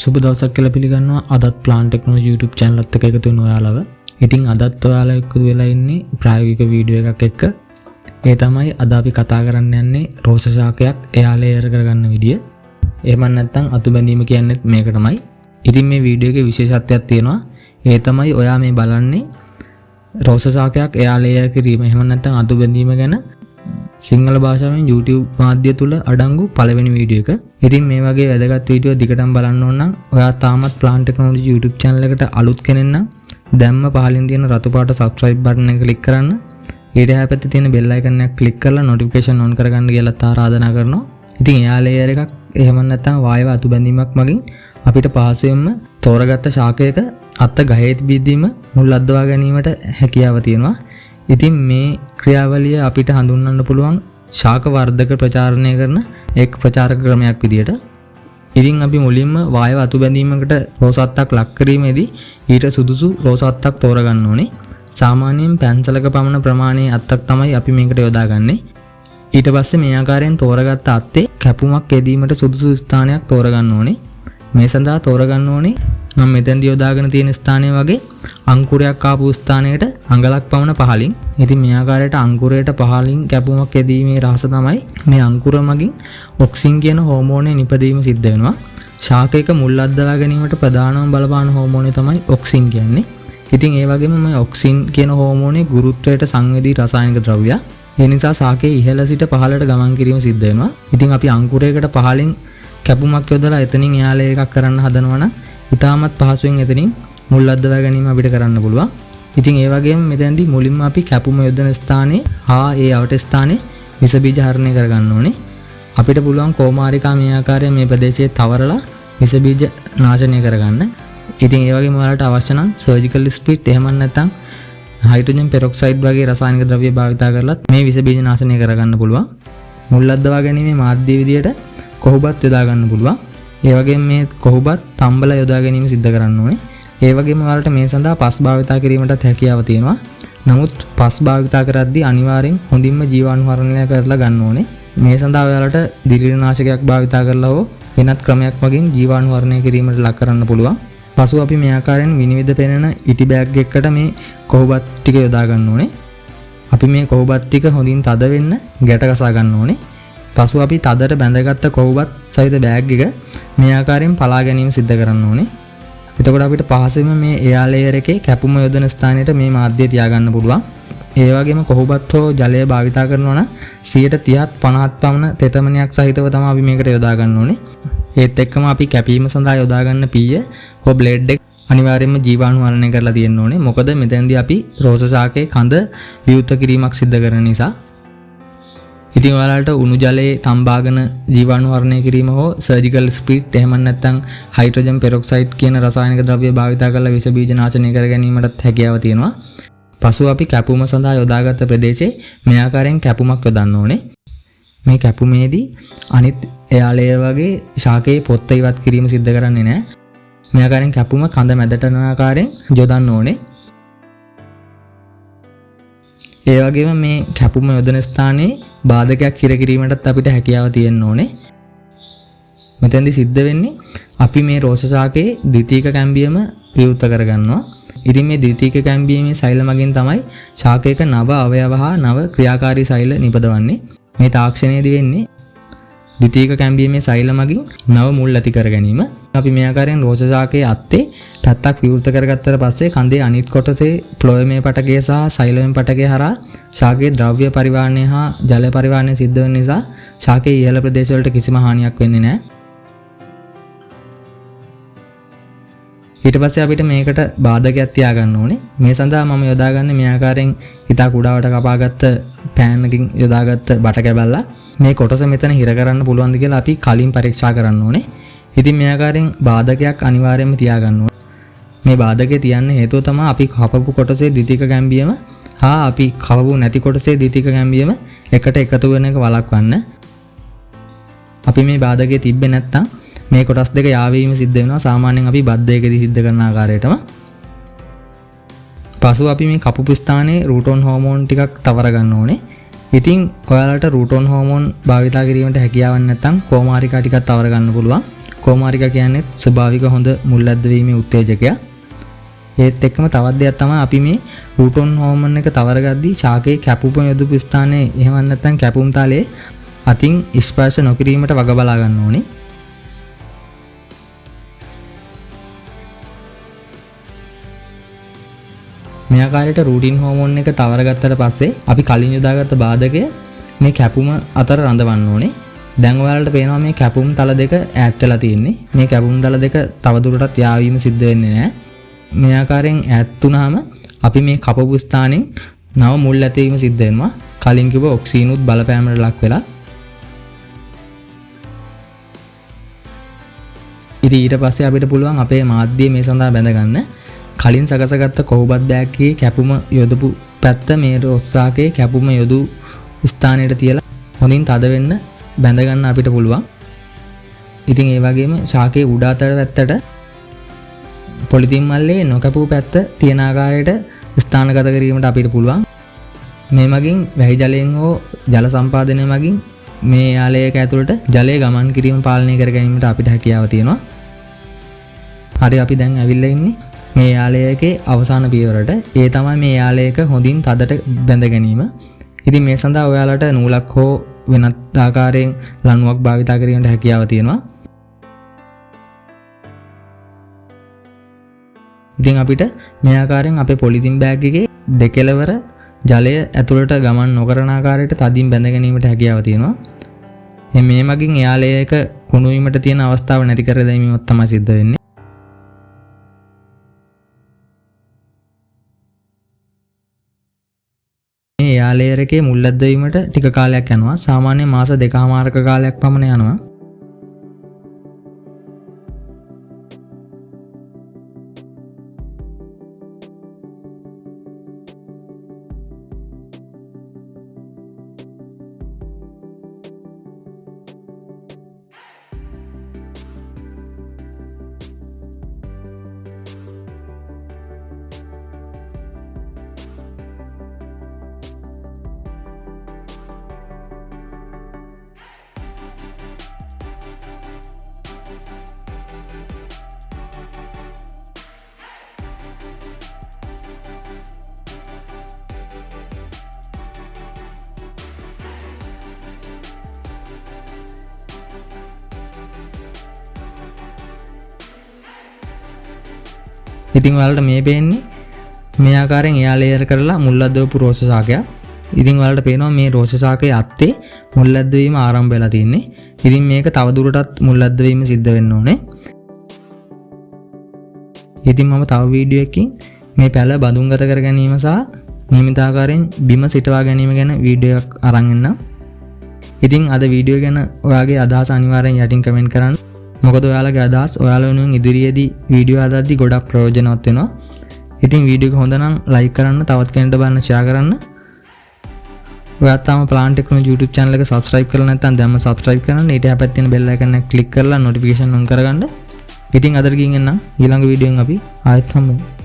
සුබ දවසක් කියලා පිළිගන්නවා අදත් ප්ලාන් ටෙක්නෝලොජි YouTube channel එකත් එක්ක එකතු වෙන ඔයාලව. ඉතින් අදත් ඔයාලා එක්ක වෙලා ඉන්නේ ප්‍රායෝගික වීඩියෝ එකක් එක්ක. ඒ තමයි අද අපි කතා කරන්න යන්නේ රෝස ශාකයක් එයා ලේයර් කරගන්න විදිය. එහෙම නැත්නම් අතු බැඳීම කියන්නේත් මේකටමයි. ඉතින් මේ වීඩියෝ එකේ විශේෂත්වයක් තියෙනවා. ඒ තමයි ඔයා මේ බලන්නේ රෝස ශාකයක් එයා ලේයර් කිරීම. එහෙම නැත්නම් අතු බැඳීම ගැන සිංහල භාෂාවෙන් YouTube මාධ්‍ය තුළ අඩංගු පළවෙනි වීඩියෝ එක. ඉතින් මේ වගේ වැදගත් වීඩියෝ දිගටම බලන්න ඕන නම් ඔයා තාමත් Plant Technology YouTube channel එකට අලුත් කෙනෙක් නම් දැම්ම පහලින් තියෙන රතු පාට subscribe button එක click කරන්න. ඊට එහා පැත්තේ තියෙන bell icon එක click කරලා notification on කරගන්න කියලා ආරාධනා කරනවා. ඉතින් එයා layer එකක් එහෙම නැත්නම් වායව අතු බැඳීමක් මගින් අපිට පහසුවෙන්ම තෝරගත්ත ශාකයක අත්ත ගහේ තිබීදීම මුල් අද්දවා ගැනීමට හැකියාව තියෙනවා. ඉතින් මේ ක්‍රියාවලිය අපිට හඳුන්වන්න පුළුවන් ශාක වර්ධක ප්‍රචාරණය කරන එක් ප්‍රචාරක ක්‍රමයක් විදියට. ඉතින් අපි මුලින්ම වායව අතු බැඳීමකට රෝසත්තක් ලක් කිරීමේදී ඊට සුදුසු රෝසත්තක් තෝරගන්න ඕනේ. සාමාන්‍යයෙන් පැන්සලක පමණ ප්‍රමාණයේ අත්තක් තමයි අපි මේකට යොදාගන්නේ. ඊට පස්සේ මේ ආකාරයෙන් තෝරගත්ත අත්තේ කැපුමක් යෙදීමට සුදුසු ස්ථානයක් තෝරගන්න ඕනේ. මේ සඳහා තෝරගන්න ඕනේ මම මෙතැන්දි යොදාගෙන තියෙන ස්ථානය වගේ අංකුරයක් ආපු ස්ථානයට අඟලක් පමණ පහලින්. ඉතින් මේ ආකාරයට අංකුරයට පහලින් කැපුමක් යෙදීමේ රහස තමයි මේ අංකුර මගින් ඔක්සින් කියන හෝමෝනය නිපදීම සිද්ධ වෙනවා. ශාකයක මුල් අද්දවා ගැනීමට ප්‍රධානම බලපාන හෝමෝනය තමයි ඔක්සින් කියන්නේ. ඉතින් ඒ වගේම මේ ඔක්සින් කියන හෝමෝනේ ගුරුත්වයට සංවේදී රසායනික ද්‍රව්‍යයක් ඒ නිසා ශාකයේ ඉහළ සිට පහළට ගමන් කිරීම සිද්ධ වෙනවා. ඉතින් අපි අංකුරයකට පහලින් කැපුමක් යොදලා එතනින් එයාලා එකක් කරන්න හදනවනම් ඉතාමත් පහසුවෙන් එතනින් මුල් අද්දවා ගැනීම අපිට කරන්න පුළුවන්. ඉතින් ඒ වගේම මෙතෙන්දී මුලින්ම අපි කැපුම යොදන ස්ථානයේ හා ඒ අවට ස්ථානයේ විස බීජ හරණය කරගන්න ඕනේ. අපිට පුළුවන් කෝමාරිකා මේ ආකාරයෙන් මේ ප්‍රදේශයේ තවරලා විස බීජ නාශනය කරගන්න. ඉතින් ඒ වගේම ඔයාලට අවශ්‍ය නම් සර්ජිකල් ස්පිට් එහෙම නැත්නම් හයිඩ්‍රජන් පෙරොක්සයිඩ් වගේ රසායනික ද්‍රව්‍ය භාවිතා කරලත් මේ විස බීජ නාශනය කරගන්න පුළුවන්. මුල් අද්දවා ගැනීමේ මාධ්‍ය විදියට කොහොබත් යොදා ගන්න පුළුවන්. ඒ වගේම මේ කොහොබත් තම්බල යොදා ගැනීම සිද්ධ කරන්න ඕනේ. ඒ වගේම ඔයාලට මේ සඳහා පස් භාවිතා කිරීමටත් හැකියාව තියෙනවා. නමුත් පස් භාවිතා කරද්දී අනිවාර්යෙන් හොඳින්ම ජීවාණුහරණය කරලා ගන්න ඕනේ. මේ සඳහා ඔයාලට දිලිරනාශකයක් භාවිතා කරලා හෝ වෙනත් ක්‍රමයක් මගින් ජීවාණුහරණය කිරීමට ලක් කරන්න පුළුවන්. පසු අපි මේ ආකාරයෙන් විනිවිද පෙනෙන ඉටි බෑග් එකකට මේ කොහොබත් ටික යොදා ගන්න ඕනේ. අපි මේ කොහොබත් ටික හොඳින් තද වෙන්න ගැට ගසා ගන්න ඕනේ. පසු අපි තදට බැඳගත්ත කොහොබත් සහිත බෑග් එක මේ ආකාරයෙන් පලා ගැනීම සිද්ධ කරන්න ඕනේ. එතකොට අපිට පහසෙම මේ එයා ලේයර් එකේ කැපුම යොදන ස්ථානයට මේ මාධ්‍ය තියාගන්න පුළුවන්. ඒ වගේම කොහොබත් හෝ ජලය භාවිතා කරනවා නම් 130ත් 50ත් පමණ තෙතමනයක් සහිතව තමයි අපි මේකට යොදා ගන්න ඕනේ. ඒත් එක්කම අපි කැපීම සඳහා යොදා ගන්න පීය හෝ බ්ලේඩ් එක අනිවාර්යයෙන්ම ජීවාණුවරණය කරලා තියෙන්න ඕනේ. මොකද මෙතෙන්දී අපි රෝස ශාකයේ කඳ විවෘත කිරීමක් සිද්ධ කරන නිසා ඉතින් ඔයාලට උණු ජලයේ තම්බාගෙන ජීවාණුවරණය කිරීම හෝ සර්ජිකල් ස්පීට් එහෙම නැත්නම් හයිඩ්‍රජන් පෙරොක්සයිඩ් කියන රසායනික ද්‍රව්‍ය භාවිතා කරලා විස බීජ නාශනය කර ගැනීමටත් හැකියාව තියෙනවා. පසුව අපි කැපුම සඳහා යොදාගත් ප්‍රදේශයේ මේ ආකාරයෙන් කැපුමක් යොදන්න ඕනේ. මේ කැපුමේදී අනිත් එයාලය වගේ ශාකයේ පොත්ත ඉවත් කිරීම සිද්ධ කරන්නේ නැහැ. මේ ආකාරයෙන් කැපුම කඳ මැදට යන ආකාරයෙන් යොදන්න ඕනේ. ඒ වගේම මේ කැපුම යොදන ස්ථානයේ බාධකයක් හිරකිරීමටත් අපිට හැකියාව තියෙන්න ඕනේ. මෙතැන්දි සිද්ධ වෙන්නේ අපි මේ රෝස ශාකයේ ද්විතීක කැම්බියම විවෘත කරගන්නවා. ඉතින් මේ ද්විතීක කැම්බියමේ සෛල මගින් තමයි ශාකයක නව අවයව හා නව ක්‍රියාකාරී සෛල නිපදවන්නේ. මේ තාක්ෂණයේදී වෙන්නේ ද්විතීක කැම්බියමේ සෛල මගින් නව මුල් ඇති කර ගැනීම. අපි මේ ආකාරයෙන් රෝස ශාකයේ අත්තේ තත්තක් විවෘත කරගත්තට පස්සේ කඳේ අනිත් කොටසේ ෆ්ලෝයමේ පටකය සහ සෛලමේ පටකය හරහා ශාකයේ ද්‍රව්‍ය පරිවාහනය හා ජල පරිවාහනය සිද්ධ වෙන නිසා ශාකයේ ඉහළ ප්‍රදේශවලට කිසිම හානියක් වෙන්නේ නැහැ. ඊට පස්සේ අපිට මේකට බාධකයක් තියාගන්න ඕනේ. මේ සඳහා මම යොදාගන්නේ මේ ආකාරයෙන් හිතා කුඩාවට කපාගත්ත පෑන් එකකින් යොදාගත්ත බට කැබල්ලා මේ කොටස මෙතන හිර කරන්න පුළුවන්ද කියලා අපි කලින් පරීක්ෂා කරන්න ඕනේ. ඉතින් මේ ආකාරයෙන් බාධකයක් අනිවාර්යයෙන්ම තියාගන්න ඕනේ. මේ බාධකේ තියන්න හේතුව තමයි අපි කපපු කොටසේ ද්විතීක ගැම්බියම හා අපි කවපු නැති කොටසේ ද්විතීක ගැම්බියම එකට එකතු වෙන එක වළක්වන්න. අපි මේ බාධකේ තිබ්බේ නැත්තම් මේ කොටස් දෙක යාවීම සිද්ධ වෙනවා සාමාන්‍යයෙන් අපි බද්ධයකදී සිද්ධ කරන ආකාරයටම. පසු අපි මේ කපපු ස්ථානයේ රූටෝන් හෝමෝන් ටිකක් තවර ගන්න ඕනේ. ඉතින් ඔයාලට රූටෝන් හෝමෝන් භාවිතා කිරීමට හැකියාවක් නැත්නම් කෝමාරිකා ටිකක් තවර ගන්න පුළුවන්. කෝමාරික කියන්නේ ස්වභාවික හොඳ මුල් ඇද්දවීමේ උත්තේජකයක් ඒත් එක්කම තවත් දෙයක් තමයි අපි මේ රූටොන් හෝමන් එක තවරගද්දී ශාකයේ කැපුම යොදපු ස්ථානයේ එහෙම නැත්නම් කැපුම් තලයේ අතින් ස්පර්ශ නොකිරීමට වග බලා ගන්න ඕනේ. මේ ආකාරයට රූටින් හෝමෝන් එක තවරගත්තට පස්සේ අපි කලින් යොදාගත්ත බාධකය මේ කැපුම අතර රඳවන්න ඕනේ. දැන් ඔයාලට පේනවා මේ කැපුම් තල දෙක ඈත් වෙලා තියෙන්නේ. මේ කැපුම් තල දෙක තවදුරටත් යාවීම සිද්ධ වෙන්නේ නැහැ. මේ ආකාරයෙන් ඈත් වුණාම අපි මේ කපපු ස්ථානෙන් නව මුල් ඇතිවීම සිද්ධ වෙනවා. කලින් කිව්ව ඔක්සීනුත් බලපෑමට ලක් වෙලා. ඉතින් ඊට පස්සේ අපිට පුළුවන් අපේ මාධ්‍ය මේ සඳහා බැඳගන්න. කලින් සකසගත්ත කොහොබත් බෑග්ගේ කැපුම යොදපු පැත්ත මේ රොස්සාකේ කැපුම යොදු ස්ථානයට තියලා හොඳින් තද වෙන්න බැඳගන්න අපිට පුළුවන්. ඉතින් ඒ වගේම ශාකයේ උඩ අතර පැත්තට පොලිතින් මල්ලේ නොකැපූ පැත්ත තියෙන ආකාරයට ස්ථානගත කිරීමට අපිට පුළුවන්. මේ මගින් වැහි ජලයෙන් හෝ ජල සම්පාදනය මගින් මේ යාලයක ඇතුළට ජලය ගමන් කිරීම පාලනය කර ගැනීමට අපිට හැකියාව තියෙනවා. හරි අපි දැන් ඇවිල්ල ඉන්නේ මේ යාලයකේ අවසාන පියවරට ඒ තමයි මේ යාලයක හොඳින් තදට බැඳ ගැනීම. ඉතින් මේ සඳහා ඔයාලට නූලක් හෝ වෙනත් ආකාරයෙන් ලණුවක් භාවිතා කිරීමට හැකියාව තියෙනවා. ඉතින් අපිට මේ ආකාරයෙන් අපේ පොලිතින් බෑග් එකේ දෙකෙලවර ජලය ඇතුළට ගමන් නොකරන ආකාරයට තදින් බැඳ ගැනීමට හැකියාව තියෙනවා. මේ මගින් එයාලයක කුණුවීමට තියෙන අවස්ථාව නැති කර දැමීමත් තමයි සිද්ධ වෙන්නේ. මේ යාලේරකේ මුල්ලැද්දවීමට ටික කාලයක් යනවා. සාමාන්‍ය මාස දෙකමාරක කාලයක් පමණ යනවා. ඉතිං වලට මේ පේන්නේ මේ ආකාරෙන් එයා ලේයර් කරලා මුල්ලදවපු රෝස සාකයක් ඉතිං වලට පේනවා මේ රෝෂසාකය අත්තේ මුල්ලද්දවීම ආරම්භ වෙලා තින්නේ ඉතින් මේක තවදුරටත් මුල්ලද්දවීම සිද්ධ වෙන්න ඕනේ. ඉතින් මම තව වීඩියෝකින් මේ පැල බඳුන්ගත කර ගැනීම සහ නිමිතාකාරයෙන් බිම සිටවා ගැනීම ගැන වීඩියක් අරංගන්න ඉතින් අද වීඩියෝ ගැන ඔයාගේ අදහස අනිවාරයෙන් යටින් කමෙන්ට් කරන්න. මොකද ඔයාලගේ අදහස්? ඔයාලනුවෙන් ඉදිරියේදී වීඩියෝ අදද්දි ගොඩක් ප්‍රයෝජනවත් වෙනවා. ඉතින් වීඩියෝ හොඳනම් ලයි කරන්න තවත් කෙනට බන්න ෂයා කරන්න. ඔයත්තාම ප්ලාන්ටෙක්න YouTube චැනල එක සබස්ක්‍රයිබ් කරලා නැත්නම් දැම්ම සබස්ක්‍රයිබ් කරන්න. ඊට හැපැත් තියෙන බෙල් අයිකන් එක ක්ලික් කරලා නොටිෆිකේෂන් ඔන් කරගන්න. ඉතින් අදට ගින් එන්න ඊළඟ වීඩියෝෙන් අපි ආයෙත් හම්බෙමු